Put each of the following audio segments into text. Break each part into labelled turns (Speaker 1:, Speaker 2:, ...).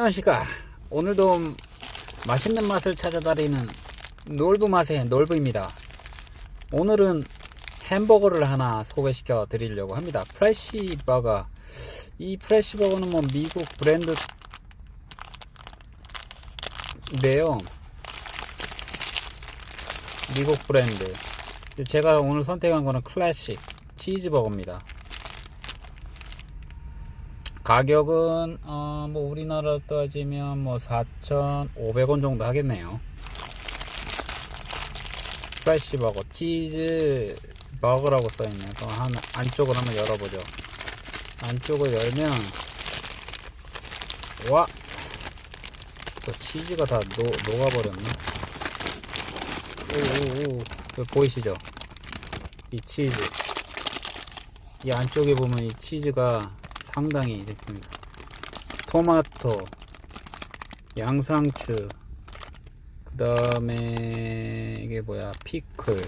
Speaker 1: 안녕하십니까. 오늘도 맛있는 맛을 찾아다니는 놀부 맛의 놀부입니다. 오늘은 햄버거를 하나 소개시켜 드리려고 합니다. 프레시버거. 이 프레시버거는 뭐 미국 브랜드인데요. 미국 브랜드. 제가 오늘 선택한 거는 클래식 치즈버거입니다 가격은 어, 뭐 우리나라로 따지면 뭐 4,500원 정도 하겠네요. 프레시 버거 치즈 버거라고 써 있네요. 그럼 한 안쪽을 한번 열어보죠. 안쪽을 열면 와, 또 치즈가 다 녹, 녹아버렸네. 오오오, 보이시죠? 이 치즈. 이 안쪽에 보면 이 치즈가 상당히 됐습니다. 토마토, 양상추, 그 다음에 이게 뭐야 피클, 그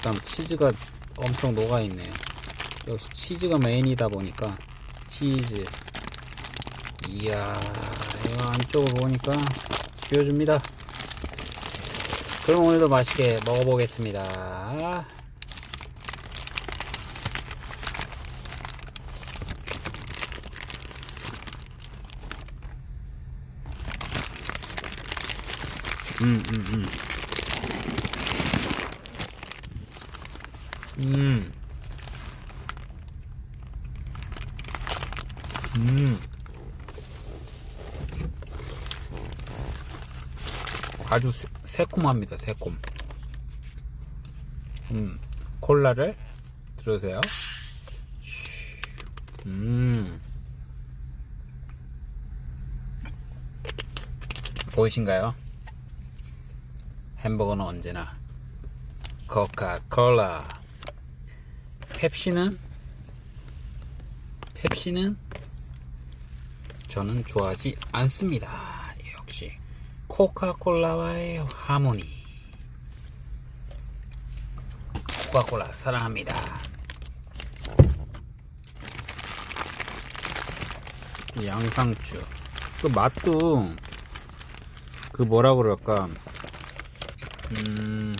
Speaker 1: 다음 치즈가 엄청 녹아있네요. 역시 치즈가 메인이다 보니까 치즈. 이야, 이거 안쪽을 보니까 쥐어줍니다. 그럼 오늘도 맛있게 먹어보겠습니다. 음, 음, 음. 음. 음. 아주 새- 새콤합니다, 새콤. 음. 콜라를 들으세요. 음. 보이신가요? 햄버거는 언제나 코카콜라. 펩시는? 펩시는 저는 좋아하지 않습니다. 역시 코카콜라와의 하모니. 코카콜라 사랑합니다. 양상추. 그 맛도 그 뭐라 그럴까 음,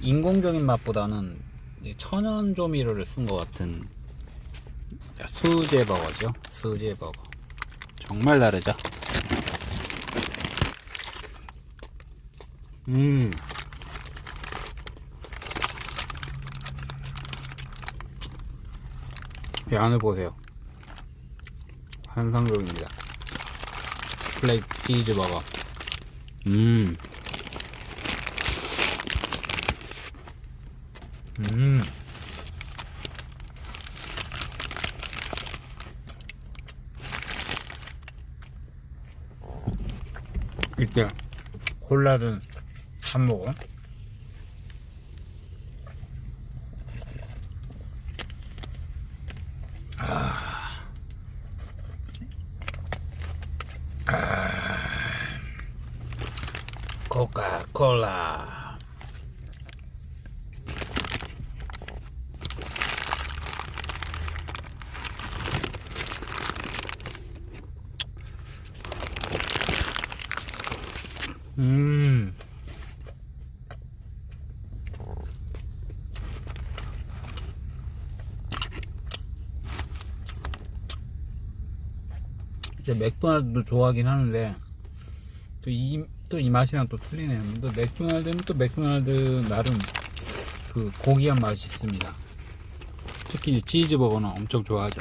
Speaker 1: 인공적인 맛보다는 이 천연 조미료를 쓴 것 같은 수제 버거죠. 수제 버거. 정말 다르죠. 음. 이 안을 보세요. 환상적입니다. 플레이 치즈 버거. 음. 음. 이때 콜라를 한 모금. 코카콜라. 음. 이제 맥도날드도 좋아하긴 하는데 또이 또 이 맛이랑 또 틀리네요. 또 맥도날드는 또 맥도날드 나름 그 고기한 맛이 있습니다. 특히 치즈버거는 엄청 좋아하죠.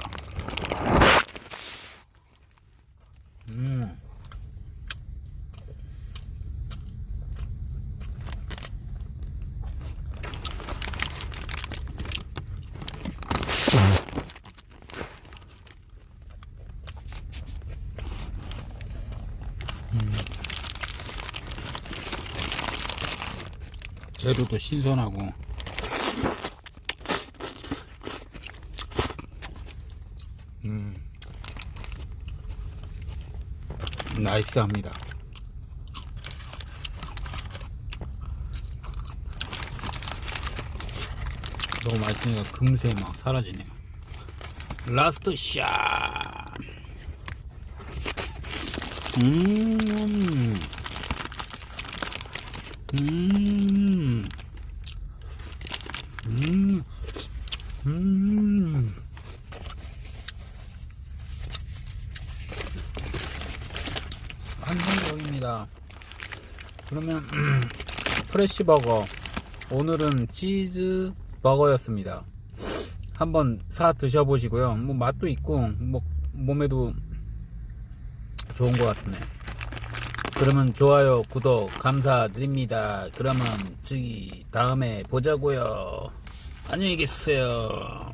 Speaker 1: 음. 재료도 신선하고 음 나이스합니다 너무 맛있으니까 금세 막 사라지네요 라스트 샷. 음. 음. 음. 음. 한성적입니다. 그러면 프레시 버거 오늘은 치즈 버거였습니다. 한번 사 드셔보시고요. 뭐 맛도 있고 뭐 몸에도 좋은 것 같네. 그러면 좋아요, 구독 감사드립니다. 그러면 저기 다음에 보자고요. 안녕히 계세요.